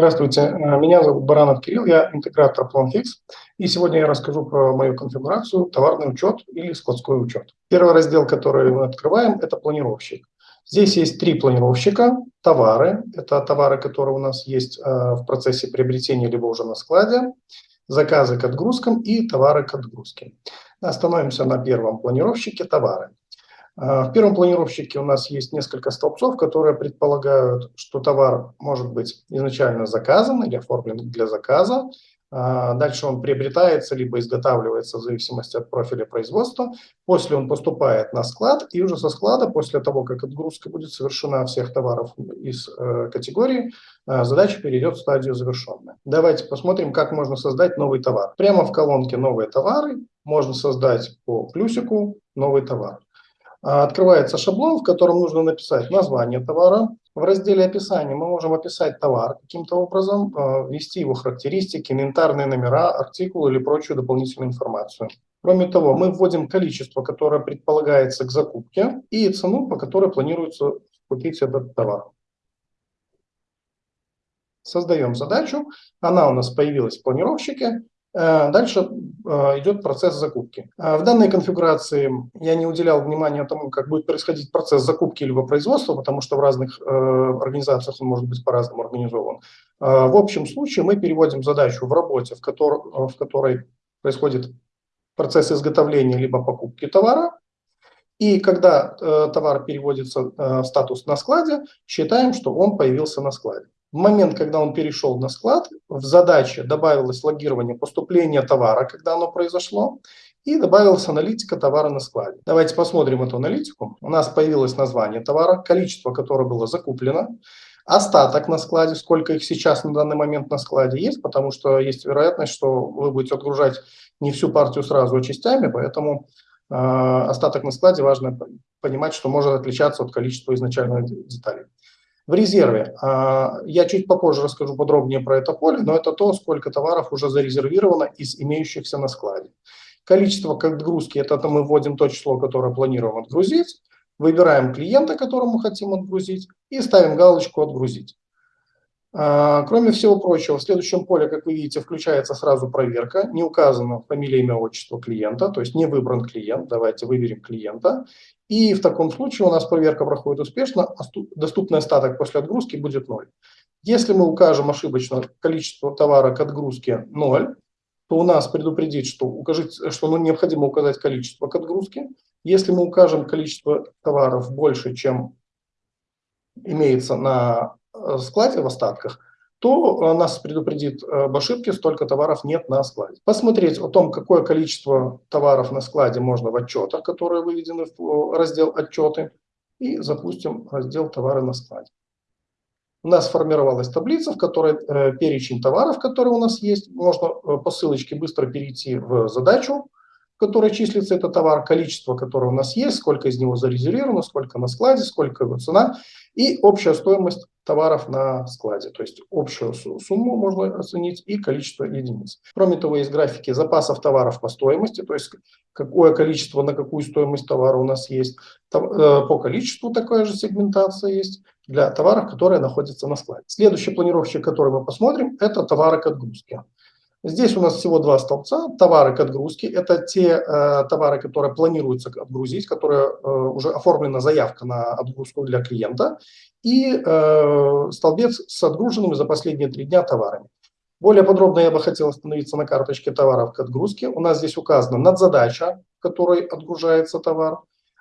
Здравствуйте, э, меня зовут Баранов Кирилл, я интегратор PlanFix, и сегодня я расскажу про мою конфигурацию товарный учет или складской учет. Первый раздел, который мы открываем, это планировщик. Здесь есть три планировщика. Товары, это товары, которые у нас есть э, в процессе приобретения либо уже на складе, заказы к отгрузкам и товары к отгрузке. Остановимся на первом планировщике товары. А, в первом планировщике у нас есть несколько столбцов, которые предполагают, что товар может быть изначально заказан или оформлен для заказа. А, дальше он приобретается либо изготавливается в зависимости от профиля производства. После он поступает на склад, и уже со склада, после того, как отгрузка будет совершена всех товаров из э, категории, э, задача перейдет в стадию завершенная. Давайте посмотрим, как можно создать новый товар. Прямо в колонке «Новые товары» можно создать по плюсику «Новый товар». А, открывается шаблон, в котором нужно написать название товара. В разделе описания мы можем описать товар каким-то образом, а, ввести его характеристики, инвентарные номера, артикулы или прочую дополнительную информацию. Кроме того, мы вводим количество, которое предполагается к закупке, и цену, по которой планируется купить этот товар. Создаем задачу, она у нас появилась в планировщике, дальше э, идет процесс закупки. Э, в данной конфигурации я не уделял внимания тому, как будет происходить процесс закупки либо производства, потому что в разных организациях он может быть по-разному организован. В общем случае мы переводим задачу в работе, в которой происходит процесс изготовления либо покупки товара, и когда товар переводится в статус на складе, считаем, что он появился на складе. В момент, когда он перешел на склад, в задаче добавилось логирование поступления товара, когда оно произошло, и добавилась аналитика товара на складе. Давайте посмотрим эту аналитику. У нас появилось название товара, количество, которое было закуплено, остаток на складе, сколько их сейчас на данный момент на складе есть, потому что есть вероятность, что вы будете отгружать не всю партию сразу, а частями, поэтому э, остаток на складе важно понимать, что может отличаться от количества изначальных деталей. В резерве. А, я чуть попозже расскажу подробнее про это поле, но это то, сколько товаров уже зарезервировано из имеющихся на складе. Количество как отгрузки, это мы вводим то число, которое планируем отгрузить, выбираем клиента, которому хотим отгрузить, и ставим галочку «Отгрузить». А, кроме всего прочего, в следующем поле, как вы видите, включается сразу проверка. Не указано фамилия, имя, отчество клиента, то есть не выбран клиент. Давайте выберем клиента. И в таком случае у нас проверка проходит успешно, а доступный остаток после отгрузки будет 0. Если мы укажем ошибочно количество товара к отгрузке 0, то у нас предупредит, что, укажите, что ну, необходимо указать количество к отгрузке. Если мы укажем количество товаров больше, чем имеется на складе в остатках, то э, нас предупредит э, об ошибке, столько товаров нет на складе. Посмотреть о том, какое количество товаров на складе можно в отчетах, которые выведены в раздел «Отчеты», и запустим раздел «Товары на складе». У нас сформировалась таблица, в которой э, перечень товаров, которые у нас есть. Можно э, по ссылочке быстро перейти в задачу, в которой числится этот товар, количество, которое у нас есть, сколько из него зарезервировано, сколько на складе, сколько его цена и общая стоимость товаров на складе, то есть общую сумму можно оценить и количество единиц. Кроме того, есть графики запасов товаров по стоимости, то есть какое количество на какую стоимость товара у нас есть. Э, по количеству такая же сегментация есть для товаров, которые находятся на складе. Следующий планировщик, который мы посмотрим, это товары к отгрузке. Здесь у нас всего два столбца. Товары к отгрузке – это те э, товары, которые планируется отгрузить, которые э, уже оформлена заявка на отгрузку для клиента. И э, столбец с отгруженными за последние три дня товарами. Более подробно я бы хотел остановиться на карточке товаров к отгрузке. У нас здесь указана надзадача, в которой отгружается товар.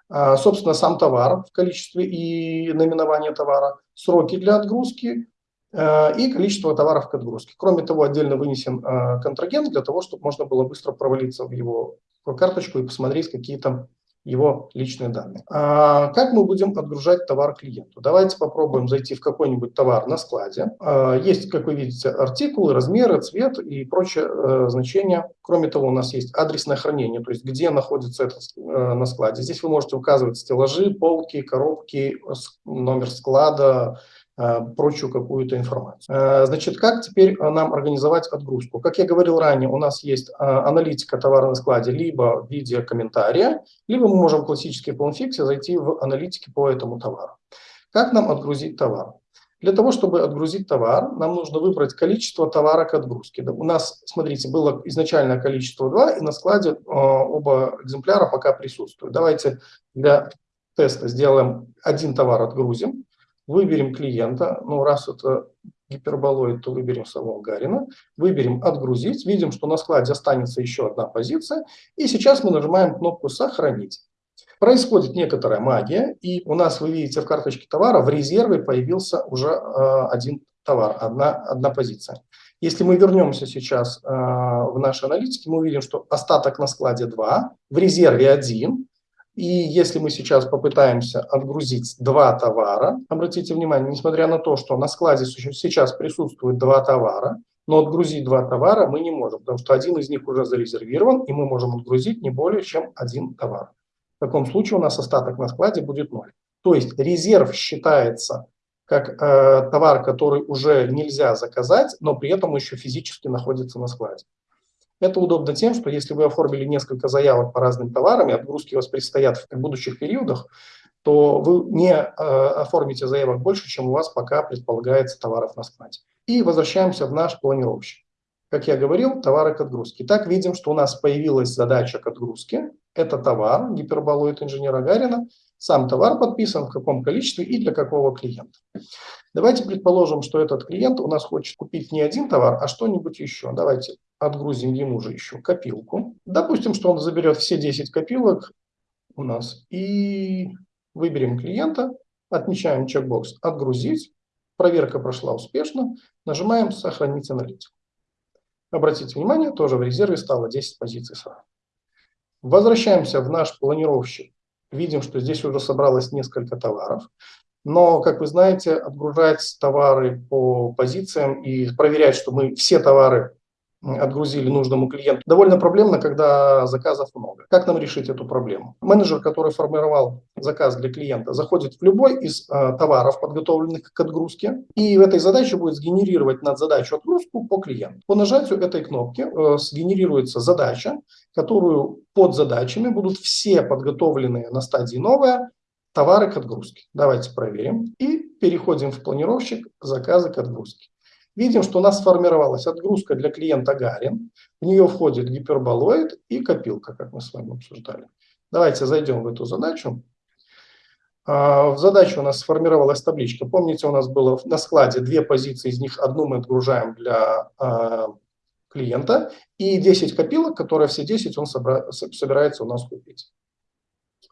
Э, собственно, сам товар в количестве и наименование товара, сроки для отгрузки, и количество товаров к отгрузке. Кроме того, отдельно вынесен э, контрагент для того, чтобы можно было быстро провалиться в его карточку и посмотреть какие там его личные данные. А как мы будем отгружать товар клиенту? Давайте попробуем зайти в какой-нибудь товар на складе. А, есть, как вы видите, артикулы, размеры, цвет и прочие э, значения. Кроме того, у нас есть адресное хранение, то есть где находится это на складе. Здесь вы можете указывать стеллажи, полки, коробки, номер склада, Э, прочую какую-то информацию. Э, значит, как теперь нам организовать отгрузку? Как я говорил ранее, у нас есть э, аналитика товара на складе либо в виде комментария, либо мы можем в классической планфиксе зайти в аналитики по этому товару. Как нам отгрузить товар? Для того, чтобы отгрузить товар, нам нужно выбрать количество товара к отгрузке. У нас, смотрите, было изначальное количество 2, и на складе э, оба экземпляра пока присутствуют. Давайте для теста сделаем один товар, отгрузим, выберем клиента, ну раз это гиперболоид, то выберем самого Гарина, выберем «Отгрузить», видим, что на складе останется еще одна позиция, и сейчас мы нажимаем кнопку «Сохранить». Происходит некоторая магия, и у нас, вы видите, в карточке товара в резерве появился уже э, один товар, одна, одна позиция. Если мы вернемся сейчас э, в наши аналитики, мы увидим, что остаток на складе 2, в резерве 1, и если мы сейчас попытаемся отгрузить два товара, обратите внимание, несмотря на то, что на складе сейчас присутствует два товара, но отгрузить два товара мы не можем, потому что один из них уже зарезервирован, и мы можем отгрузить не более чем один товар. В таком случае у нас остаток на складе будет ноль. То есть резерв считается как э, товар, который уже нельзя заказать, но при этом еще физически находится на складе. Это удобно тем, что если вы оформили несколько заявок по разным товарам, и отгрузки у вас предстоят в будущих периодах, то вы не э, оформите заявок больше, чем у вас пока предполагается товаров на складе. И возвращаемся в наш планировщик. Как я говорил, товары к отгрузке. Так видим, что у нас появилась задача к отгрузке. Это товар, гиперболоид инженера Гарина. Сам товар подписан, в каком количестве и для какого клиента. Давайте предположим, что этот клиент у нас хочет купить не один товар, а что-нибудь еще. Давайте отгрузим ему же еще копилку. Допустим, что он заберет все 10 копилок у нас и выберем клиента, отмечаем чекбокс «Отгрузить». Проверка прошла успешно. Нажимаем «Сохранить аналитику». Обратите внимание, тоже в резерве стало 10 позиций сразу. Возвращаемся в наш планировщик. Видим, что здесь уже собралось несколько товаров. Но, как вы знаете, отгружать товары по позициям и проверять, что мы все товары отгрузили нужному клиенту. Довольно проблемно, когда заказов много. Как нам решить эту проблему? Менеджер, который формировал заказ для клиента, заходит в любой из э, товаров, подготовленных к отгрузке, и в этой задаче будет сгенерировать над задачу отгрузку по клиенту. По нажатию этой кнопки э, сгенерируется задача, которую под задачами будут все подготовленные на стадии новая товары к отгрузке. Давайте проверим. И переходим в планировщик заказы к отгрузке. Видим, что у нас сформировалась отгрузка для клиента Гарин. В нее входит гиперболоид и копилка, как мы с вами обсуждали. Давайте зайдем в эту задачу. А, в задаче у нас сформировалась табличка. Помните, у нас было на складе две позиции, из них одну мы отгружаем для а, клиента, и 10 копилок, которые все 10 он собирается у нас купить.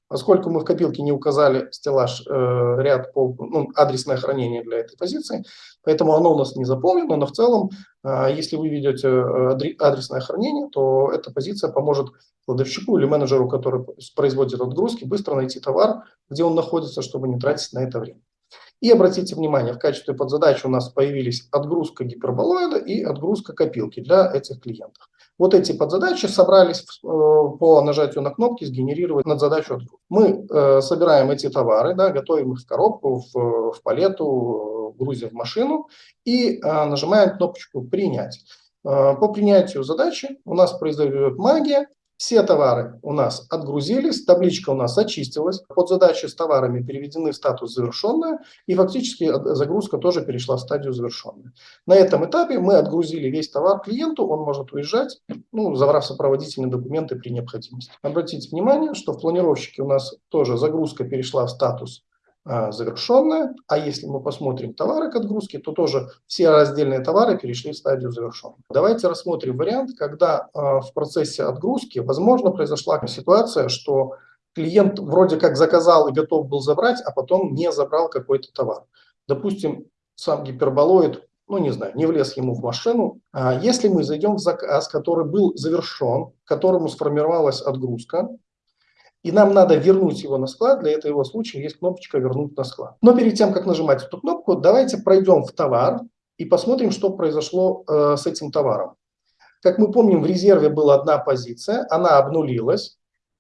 Поскольку мы в копилке не указали стеллаж, э, ряд, по, ну, адресное хранение для этой позиции, поэтому оно у нас не заполнено, но в целом, э, если вы ведете э, адресное хранение, то эта позиция поможет кладовщику или менеджеру, который производит отгрузки, быстро найти товар, где он находится, чтобы не тратить на это время. И обратите внимание, в качестве подзадачи у нас появились отгрузка гиперболоида и отгрузка копилки для этих клиентов. Вот эти подзадачи собрались э, по нажатию на кнопки сгенерировать над задачу отгрузки. Мы э, собираем эти товары, да, готовим их в коробку, в, в палету, грузим в машину и э, нажимаем кнопочку «Принять». Э, по принятию задачи у нас произойдет магия, все товары у нас отгрузились, табличка у нас очистилась, под задачи с товарами переведены в статус завершенная, и фактически загрузка тоже перешла в стадию завершенная. На этом этапе мы отгрузили весь товар клиенту, он может уезжать, ну, забрав сопроводительные документы при необходимости. Обратите внимание, что в планировщике у нас тоже загрузка перешла в статус завершенная. А если мы посмотрим товары к отгрузке, то тоже все раздельные товары перешли в стадию завершенной. Давайте рассмотрим вариант, когда а, в процессе отгрузки, возможно, произошла ситуация, что клиент вроде как заказал и готов был забрать, а потом не забрал какой-то товар. Допустим, сам гиперболоид, ну не знаю, не влез ему в машину. А если мы зайдем в заказ, который был завершен, которому сформировалась отгрузка, и нам надо вернуть его на склад, для этого случая есть кнопочка «Вернуть на склад». Но перед тем, как нажимать эту кнопку, давайте пройдем в товар и посмотрим, что произошло э, с этим товаром. Как мы помним, в резерве была одна позиция, она обнулилась,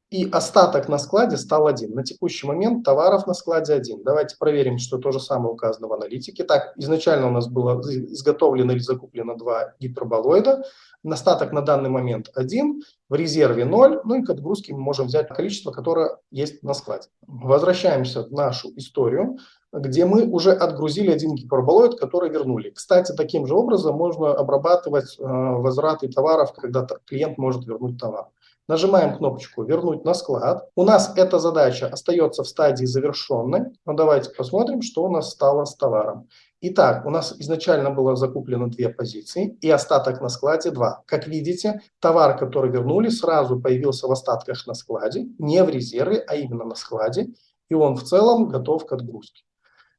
и остаток на складе стал один. На текущий момент товаров на складе один. Давайте проверим, что то же самое указано в аналитике. Так, изначально у нас было изготовлено или закуплено два гиперболоида. Остаток на данный момент 1, в резерве 0, ну и к отгрузке мы можем взять количество, которое есть на складе. Возвращаемся в нашу историю. где мы уже отгрузили один гиперболоид, который вернули. Кстати, таким же образом можно обрабатывать э, возвраты товаров, когда клиент может вернуть товар. Нажимаем кнопочку «Вернуть на склад». У нас эта задача остается в стадии завершенной. Но давайте посмотрим, что у нас стало с товаром. Итак, у нас изначально было закуплено две позиции и остаток на складе 2. Как видите, товар, который вернули, сразу появился в остатках на складе, не в резерве, а именно на складе, и он в целом готов к отгрузке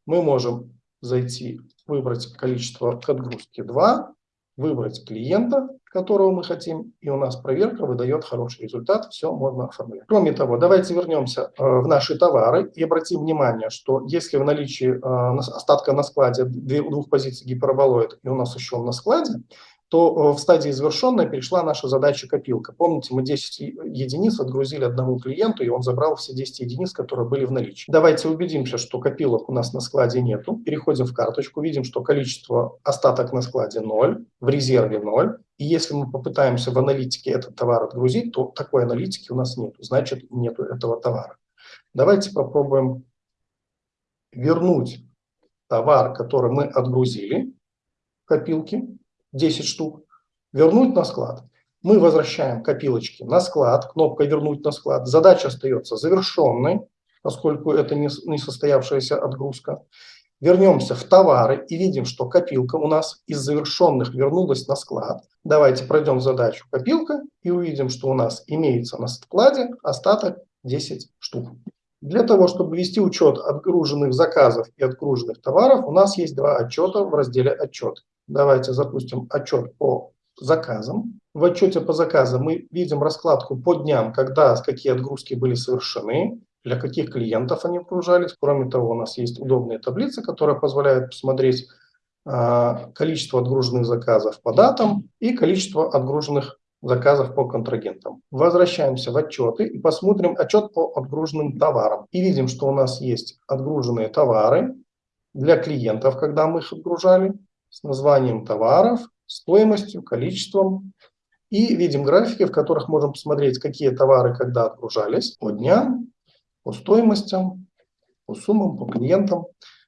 мы можем зайти, выбрать количество к отгрузке 2, выбрать клиента, которого мы хотим, и у нас проверка выдает хороший результат, все можно оформлять. Кроме того, давайте вернемся э, в наши товары и обратим внимание, что если в наличии э, остатка на складе двух позиций гиперболоид, и у нас еще он на складе, то э, в стадии завершенная перешла наша задача копилка. Помните, мы 10 единиц отгрузили одному клиенту, и он забрал все 10 единиц, которые были в наличии. Давайте убедимся, что копилок у нас на складе нету. Переходим в карточку, видим, что количество остаток на складе 0, в резерве 0. И если мы попытаемся в аналитике этот товар отгрузить, то такой аналитики у нас нет, значит нету этого товара. Давайте попробуем вернуть товар, который мы отгрузили в копилке 10 штук, вернуть на склад. Мы возвращаем копилочки на склад, кнопка «Вернуть на склад». Задача остается завершенной, поскольку это не состоявшаяся отгрузка. Вернемся в товары и видим, что копилка у нас из завершенных вернулась на склад. Давайте пройдем задачу копилка и увидим, что у нас имеется на складе остаток 10 штук. Для того, чтобы вести учет отгруженных заказов и отгруженных товаров, у нас есть два отчета в разделе «Отчет». Давайте запустим отчет по заказам. В отчете по заказам мы видим раскладку по дням, когда какие отгрузки были совершены, для каких клиентов они отгружались. Кроме того, у нас есть удобные таблицы, которые позволяют посмотреть а, количество отгруженных заказов по датам и количество отгруженных заказов по контрагентам. Возвращаемся в отчеты и посмотрим отчет по отгруженным товарам. И видим, что у нас есть отгруженные товары для клиентов, когда мы их отгружали, с названием товаров, стоимостью, количеством. И видим графики, в которых можем посмотреть, какие товары когда отгружались по дням, по стоимостям, по суммам, по клиентам.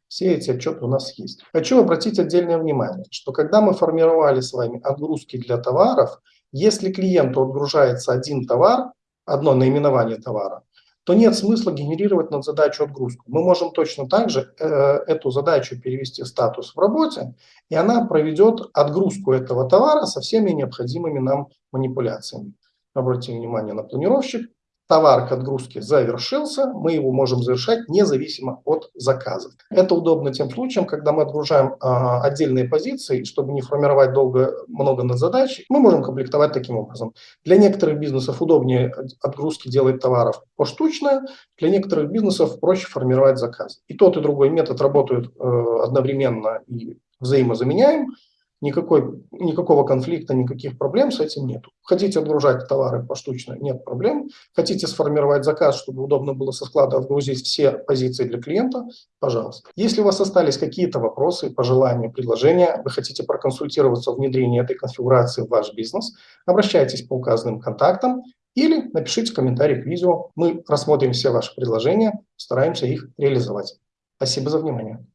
Все эти отчеты у нас есть. Хочу обратить отдельное внимание, что когда мы формировали с вами отгрузки для товаров, если клиенту отгружается один товар, одно наименование товара, то нет смысла генерировать над задачу отгрузку. Мы можем точно так же э, эту задачу перевести в статус в работе, и она проведет отгрузку этого товара со всеми необходимыми нам манипуляциями. Обратим внимание на планировщик товар к отгрузке завершился, мы его можем завершать независимо от заказа. Это удобно тем случаем, когда мы отгружаем а, отдельные позиции, чтобы не формировать долго много над задачей, мы можем комплектовать таким образом. Для некоторых бизнесов удобнее отгрузки делать товаров поштучно, для некоторых бизнесов проще формировать заказ. И тот, и другой метод работают э, одновременно и взаимозаменяем никакой, никакого конфликта, никаких проблем с этим нет. Хотите отгружать товары поштучно, нет проблем. Хотите сформировать заказ, чтобы удобно было со склада отгрузить все позиции для клиента, пожалуйста. Если у вас остались какие-то вопросы, пожелания, предложения, вы хотите проконсультироваться в внедрении этой конфигурации в ваш бизнес, обращайтесь по указанным контактам или напишите комментарий к видео. Мы рассмотрим все ваши предложения, стараемся их реализовать. Спасибо за внимание.